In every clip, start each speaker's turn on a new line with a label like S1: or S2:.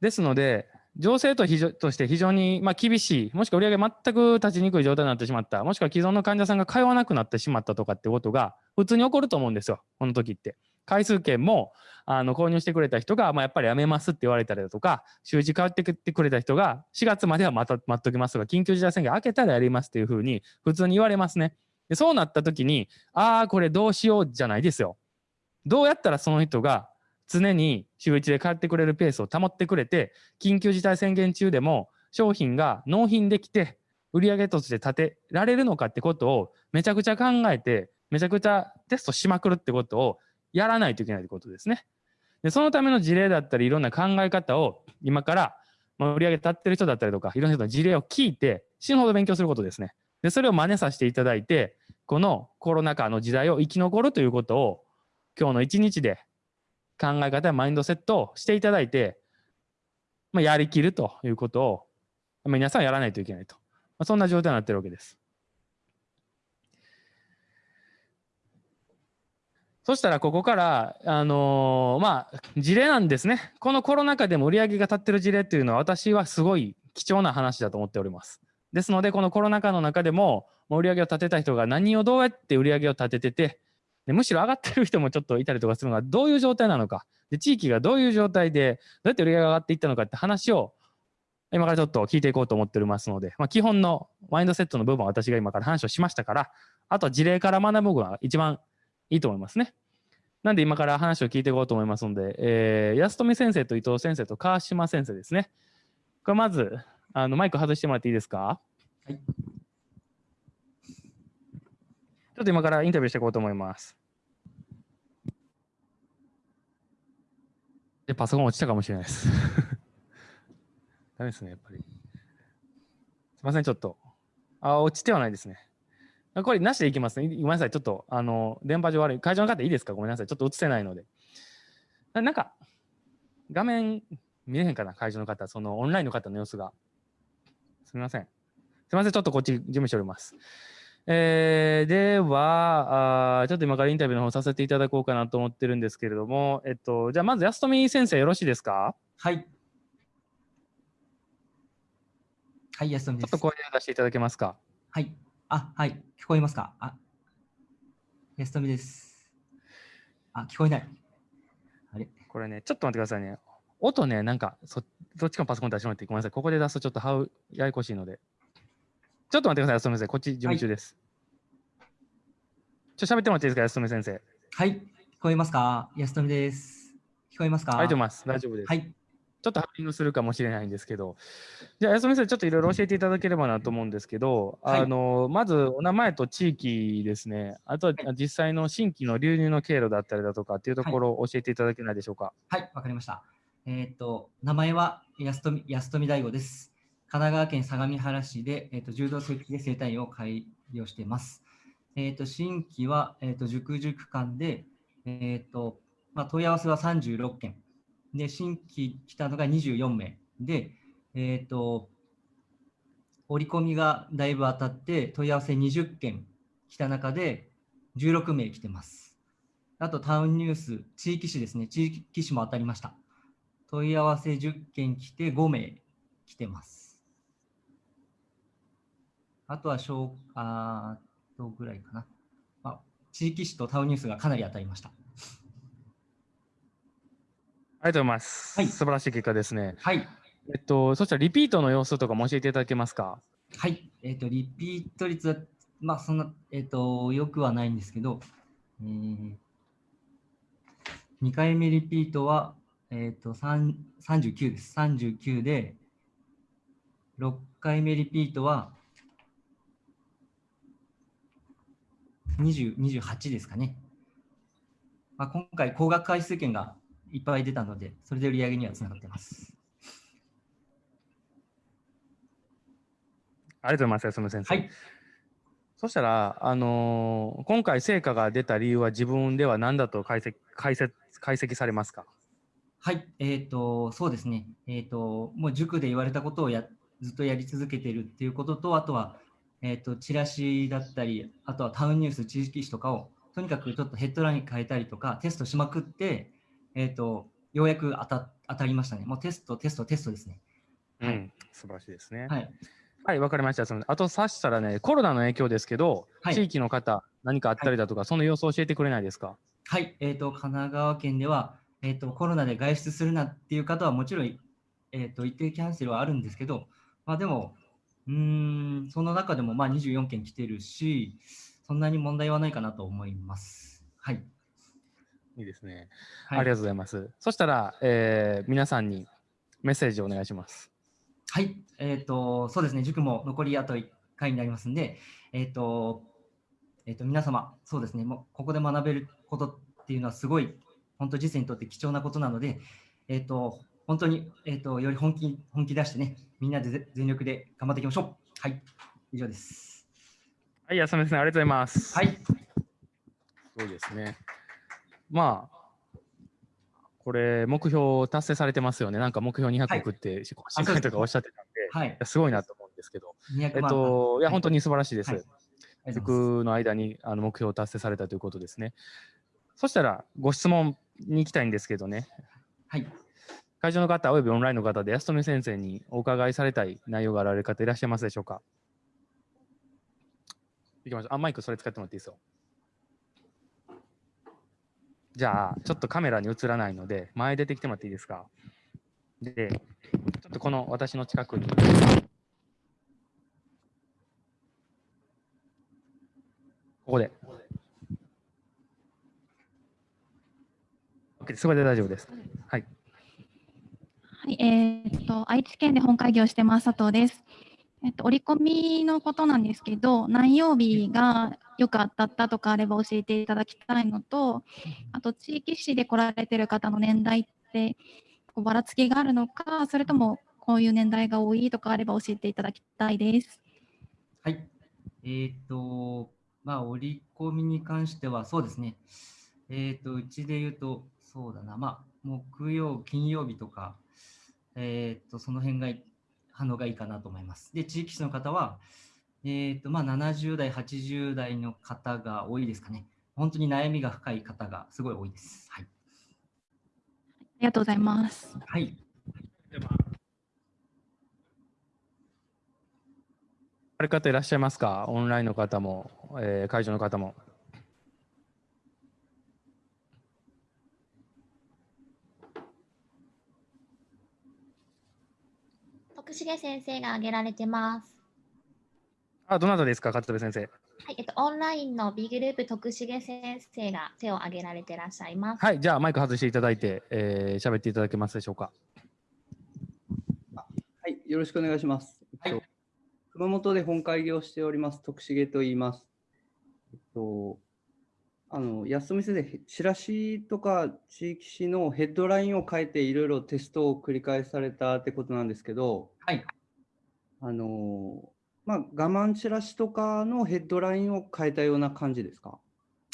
S1: ですので、情勢と非常として非常にまあ厳しい、もしくは売り上げ全く立ちにくい状態になってしまった、もしくは既存の患者さんが通わなくなってしまったとかってことが普通に起こると思うんですよ、この時って。回数券もあの購入してくれた人が、まあ、やっぱりやめますって言われたりだとか、週次変わってくれた人が、4月まではまた待っときますが、緊急事態宣言明けたらやりますっていうふうに普通に言われますね。でそうなった時に、ああ、これどうしようじゃないですよ。どうやったらその人が常に週1で帰ってくれるペースを保ってくれて、緊急事態宣言中でも商品が納品できて、売上として立てられるのかってことをめちゃくちゃ考えて、めちゃくちゃテストしまくるってことをやらないといけないってことですね。でそのための事例だったり、いろんな考え方を今から、まあ、売上立ってる人だったりとか、いろんな人の事例を聞いて、死ぬほど勉強することですね。で、それを真似させていただいて、このコロナ禍の時代を生き残るということを、今日の一日で考え方やマインドセットをしていただいて、まあ、やりきるということを、まあ、皆さんやらないといけないと。まあ、そんな状態になっているわけです。そしたらここから、あのー、まあ、事例なんですね。このコロナ禍でも売り上げが立ってる事例っていうのは私はすごい貴重な話だと思っております。ですので、このコロナ禍の中でも、売り上げを立てた人が何をどうやって売り上げを立ててて、でむしろ上がってる人もちょっといたりとかするのがどういう状態なのかで地域がどういう状態でどうやって売り上げが上がっていったのかって話を今からちょっと聞いていこうと思っておりますので、まあ、基本のマインドセットの部分は私が今から話をしましたからあとは事例から学ぶのが一番いいと思いますね。なんで今から話を聞いていこうと思いますので、えー、安富先生と伊藤先生と川島先生ですね。これまずあのマイク外してもらっていいですか？はい。ちょっと今からインタビューしていこうと思います。で、パソコン落ちたかもしれないです。ダメですね、やっぱり。すいません、ちょっと。あ、落ちてはないですね。これなしでいきますね。ごめんなさい、ちょっと、あの、電波上悪い。会場の方いいですか？ごめんなさい。ちょっと映せないので。なんか、画面見えへんかな？会場の方、そのオンラインの方の様子が。すみません。すみません、ちょっとこっち準備しております。えー、ではあ、ちょっと今からインタビューの方させていただこうかなと思ってるんですけれども、えっと、じゃあまず安富先生よろしいですか？
S2: はい。はい、安富
S1: です。ちょっと声を出していただけますか？
S2: はい。あ、はい。聞こえますか？あ、安富です。あ、聞こえない。
S1: あれ？これね、ちょっと待ってくださいね。音ね、なんかそ、どっちかのパソコン出してもらってごめんなさい。ここで出すとちょっとはうややこしいので。ちょっと待ってください、安富先生。こっち準備中です。はい、ちょっと喋ってもらっていいですか、安富先生。
S2: はい、聞こえますか？安富です。聞こえますか？
S1: ありがとうございます。大丈夫です。はい。ちょっとハッピングするかもしれないんですけど、じゃあ、安富先生、ちょっといろいろ教えていただければなと思うんですけど、はい、あのまずお名前と地域ですね、あとは実際の新規の流入の経路だったりだとかっていうところを教えていただけないでしょうか？
S2: はい、わ、はい、かりました。えっ、ー、と、名前は安富安富大吾です。神奈川県相模原市で、えーと、柔道整で生態院を開業しています。えーと、新規は、えーと、塾塾間で、えーとまあ、問い合わせは36件で、新規来たのが24名で、えー、と折り込みがだいぶ当たって問い合わせ20件来た中で16名来てます。あとタウンニュース、地域紙ですね、地域紙も当たりました。問い合わせ10件来て5名来てます。あとは小、あとぐらいかな。まあ、地域紙とタウンニュースがかなり当たりました。あ
S1: りがとうございます。はい、素晴らしい結果ですね。
S2: はい。
S1: えっと、そしたらリピートの様子とかも教えていただけますか？
S2: はい。えっと、リピート率は、まあ、そんな、えっと、よくはないんですけど、えー、2回目リピートは、えっと、39です。39で、6回目リピートは、20 28ですかね。まあ、今回、高額回数券がいっぱい出たので、それで売り上げにはつながっています。
S1: ありがとうございます、安野先生。はい。そしたら、あのー、今回成果が出た理由は自分では何だと解析解説解析されますか？
S2: はい、えっ、ー、と、そうですね。えっ、ー、と、もう塾で言われたことをやずっとやり続けているっていうことと、あとは、えっ、ー、と、チラシだったり、あとはタウンニュース、地域紙とかを、とにかくちょっとヘッドライン変えたりとか、テストしまくって、えっ、ー、と、ようやく当た当たりましたね。もうテスト、テスト、テストですね。はい
S1: うん、素晴らしいですね。
S2: はい。
S1: はい、わかりました。そのあと、さしたらね、コロナの影響ですけど、
S2: はい
S1: 地域の方、何かあったりだとか、その様子を教えてくれないですか？
S2: はい、えっ、と、神奈川県では、えっ、と、コロナで外出するなっていう方はもちろん、えっ、と、一定キャンセルはあるんですけど、まあでも、うーん、その中でもまあ24件来てるし、そんなに問題はないかなと思います。はい。
S1: いいですね。
S2: はい、
S1: ありがとうございます。そしたら、えー皆さんにメッセージをお願いします。
S2: はい、えっ、と、そうですね、塾も残りあと1回になりますんで、えっ、と、えっ、と、皆様、そうですね、もうここで学べることっていうのはすごい、本当、実践にとって貴重なことなので、えっ、と、本当に、えっ、と、より本気、本気出してね、みんなでぜ全力で頑張っていきましょう。はい、以上です。
S1: はい、安目さん、ありがとうございます。
S2: はい、
S1: すごいですね。まあ、これ、目標達成されてますよね。なんか目標200億って、新
S2: あそうです
S1: 会とかおっしゃってたんで、い
S2: はい、
S1: やすごいなと思うんですけど、
S2: 200
S1: えっ
S2: 万。
S1: と、いや、
S2: はい
S1: 本当に素晴らしいです。
S2: はい
S1: の間にあの目標を達成されたということですね。そしたら、ご質問に行きたいんですけどね、
S2: はい、
S1: 会場の方、およびオンラインの方で安富先生にお伺いされたい内容があられる方いらっしゃいますでしょうか？いきましょう。あ、マイクそれ使ってもらっていいですよ。じゃあ、ちょっとカメラに映らないので、前出てきてもらっていいですか？で、ちょっとこの私の近くに。ここで。OK すごい大丈夫です。
S3: はい。えーっと、愛知県で本会議をしてます佐藤です。えっと、折り込みのことなんですけど、何曜日がよく当たったとかあれば教えていただきたいのと、あと、地域市で来られてる方の年代って、こうばらつきがあるのか、それともこういう年代が多いとかあれば教えていただきたいです。
S2: はい。えっ、と、まあ、折り込みに関しては、そうですね。えっ、と、うちで言うと、そうだな、まあ、木曜、金曜日とか、えっ、と、その辺がい反応がいいかなと思います。で、地域市の方は、えっ、と、まあ、70代、80代の方が多いですかね。本当に悩みが深い方がすごい多いです。はい。
S3: ありがとうございます。
S2: はい。
S1: ある方いらっしゃいますか？オンラインの方も、えー会場の方も。
S4: 重先生が挙げられてます。
S1: あ、どなたですか勝部先生？
S4: はい、えっと、オンラインの B グループ徳重先生が手を挙げられてらっしゃいます。
S1: はい、じゃあマイク外していただいて、えー、喋っていただけますでしょうか。
S5: はい、よろしくお願いします。
S2: はい
S5: えっと熊本で本会議をしております、徳重と言います。えっと、あの安富先生、チラシとか地域紙のヘッドラインを変えていろいろテストを繰り返されたってことなんですけど、
S2: はい。
S5: あのまあ、我慢チラシとかのヘッドラインを変えたような感じですか？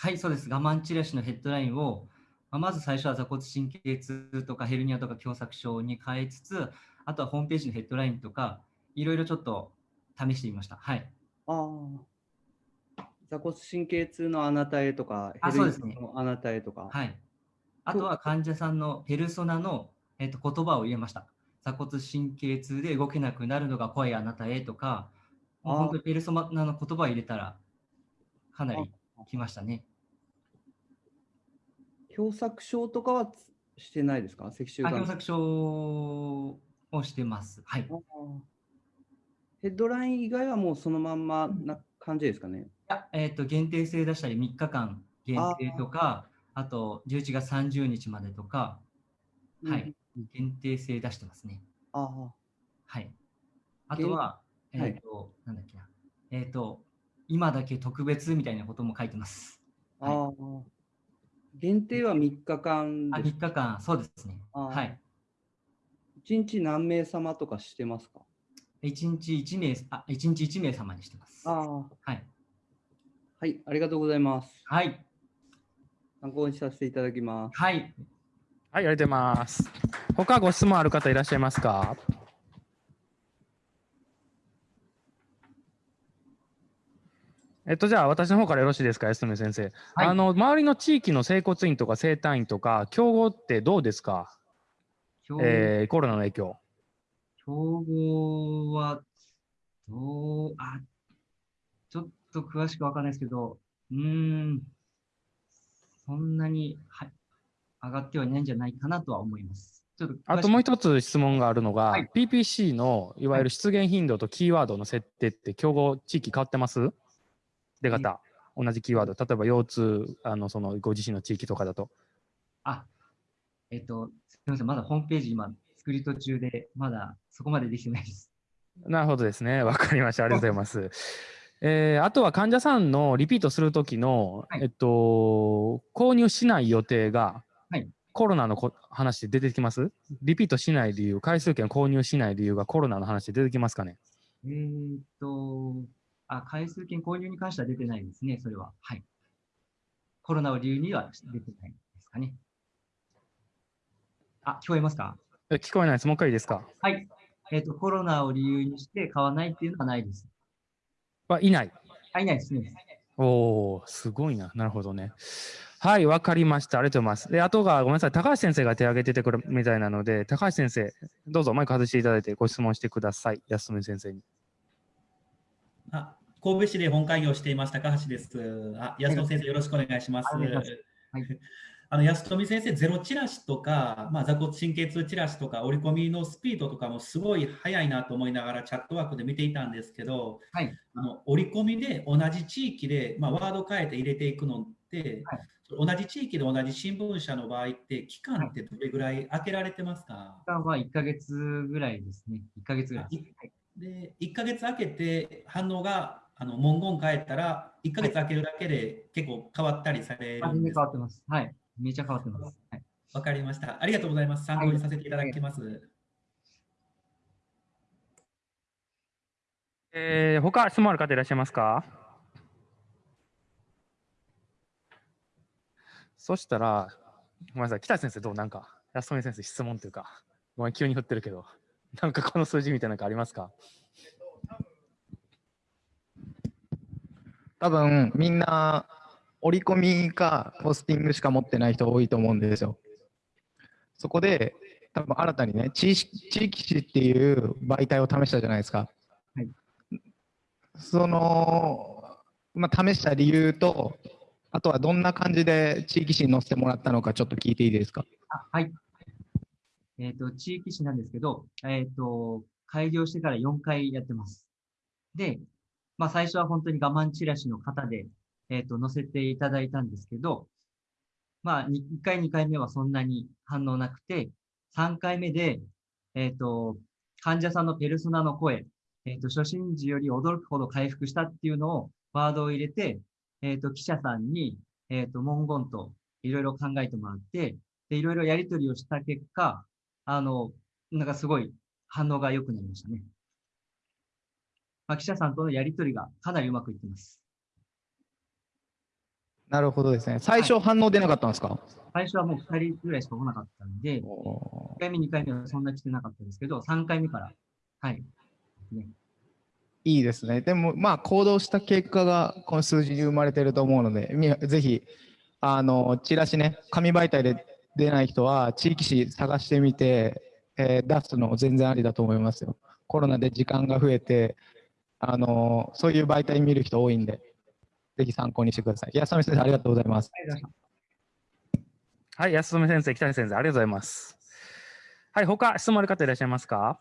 S2: はい、そうです。我慢チラシのヘッドラインを、まあまず最初は座骨神経痛とかヘルニアとか狭窄症に変えつつ、あとはホームページのヘッドラインとか、いろいろちょっと試してみました。はい。
S5: ああ。座骨神経痛のあなたへとか、
S2: あそうですね
S5: のあなたへとか。
S2: はい。あとは患者さんのペルソナの、えっと言葉を入れました。座骨神経痛で動けなくなるのが怖いあなたへとか、本当にペルソナの言葉を入れたら、かなりきましたね。
S5: 狭窄症とかはつしてないですか？脊柱
S2: 狭窄症をしてます。はい。
S5: ヘッドライン以外はもうそのまんまな感じですかね？
S2: いやえっと限定制出したり3日間限定とか、あと11月30日までとか、はい、限定制出してますね。
S5: ああ、
S2: はい。あとは、えっ、
S5: はい
S2: と、なんだっけな。えっ、と、今だけ特別みたいなことも書いてます。はい
S5: ああ。限定は3日間
S2: あ、
S5: です
S2: 3。日間、そうですね。はい。
S5: 1日何名様とかしてますか
S2: ？1日1名、あ、1日1名様にしてます。
S5: ああ。
S2: はい。
S5: はい、ありがとうございます。
S2: はい。
S5: 参考にさせていただきます。
S2: はい。
S1: はい、ありがとうございます。他ご質問ある方いらっしゃいますか？えっと、じゃあ私の方からよろしいですか、安富先生。
S2: はい
S1: あの周りの地域の整骨院とか整体院とか、競合ってどうですか？
S2: 競
S1: えーコロナの影響。
S2: 競合は、どう、あ、ちょっと詳しくわかんないですけど、うーん、そんなに、はい、上がってはいないんじゃないかなとは思います。ちょっと
S1: あともう一つ質問があるのが、
S2: はい
S1: PPC のいわゆる出現頻度とキーワードの設定って競合地域変わってます？出方、同じキーワード、例えば腰痛、あのそのご自身の地域とかだと。
S2: あ、えっと、すみません、まだホームページ今作り途中で、まだそこまでできてないです。
S1: なるほどですね。わかりました。ありがとうございます。えーあとは患者さんのリピートするときの、
S2: はい
S1: えっと、購入しない予定が、
S2: はい
S1: コロナのこ話で出てきます？リピートしない理由、回数券購入しない理由がコロナの話で出てきますかね？
S2: えーっと、あ、回数券購入に関しては出てないですね、それは。はい。コロナを理由には出てないですかね。あ、聞こえますか？
S1: え聞こえないです。もう一回いいですか？
S2: はい。えーっと、コロナを理由にして買わないっていうのはないです。
S1: はいない。
S2: あ、いないですね。
S1: おお、すごいな。なるほどね。はい、わかりました。ありがとうございます。で、あとが、ごめんなさい。高橋先生が手挙げててくるみたいなので、高橋先生、どうぞマイク外していただいてご質問してください。安富先生に。
S6: あ神戸市で本会議をしています高橋です。あ安富先生、よろしくお願いします。
S2: お願いしますはい
S6: あの安富先生、ゼロチラシとか、まあ、座骨神経痛チラシとか、折り込みのスピードとかもすごい速いなと思いながらチャットワークで見ていたんですけど、
S2: はい
S6: あの折り込みで同じ地域で、まあ、ワード変えて入れていくのって、
S2: はい
S6: 同じ地域で同じ新聞社の場合って、期間ってどれぐらい空けられてますか、
S2: 期間は1ヶ月ぐらいですね。1ヶ月ぐらいです。はい
S6: で、1ヶ月空けて反応があの文言変えたら、1ヶ月空けるだけで結構変わったりされるんです
S2: 変わってます。はい。めちゃ変わってます。はい。
S6: わかりました。ありがとうございます。参考にさせていただきます。
S1: えー、他質問ある方いらっしゃいますか？そしたら、ごめんなさい、北先生どう？なんか、安富先生質問というか、ごめん、急に振ってるけど、なんかこの数字みたいなのがありますか？
S7: 多分みんな折り込みかポスティングしか持ってない人多いと思うんですよ。そこで多分新たにね地域地域紙っていう媒体を試したじゃないですか。
S2: はい
S7: その、まあ、試した理由とあとはどんな感じで地域紙に載せてもらったのかちょっと聞いていいですか？
S2: あはい。えっ、と、地域紙なんですけど、えっ、と、開業してから4回やってます。で、まあ最初は本当に我慢チラシの型で、えっ、と、載せていただいたんですけど、まあ1回、2回目はそんなに反応なくて、3回目で、えっ、と、患者さんのペルソナの声、えっ、と、初診時より驚くほど回復したっていうのを、ワードを入れて、えっ、と、記者さんに、えっ、と、文言といろいろ考えてもらって、で、いろいろやり取りをした結果、あの、なんかすごい反応が良くなりましたね。まあ、記者さんとのやり取りがかなりうまくいってます。
S7: なるほどですね。最初反応出なかったんですか、
S2: 最初はもう2人ぐらいしか来なかったんで、1
S7: おー
S2: 回目、2回目はそんな来てなかったですけど、3回目から、はい。
S7: いいですね。でも、まあ、行動した結果がこの数字に生まれてると思うので、みぜひ、あの、チラシね、紙媒体で出ない人は、地域紙探してみて、えー出すの全然ありだと思いますよ。コロナで時間が増えて、あの、そういう媒体見る人多いんで、ぜひ参考にしてください。安富先生、ありがとうございます。
S1: はい、安富先生、北谷先生、ありがとうございます。はい、他質問ある方いらっしゃいますか？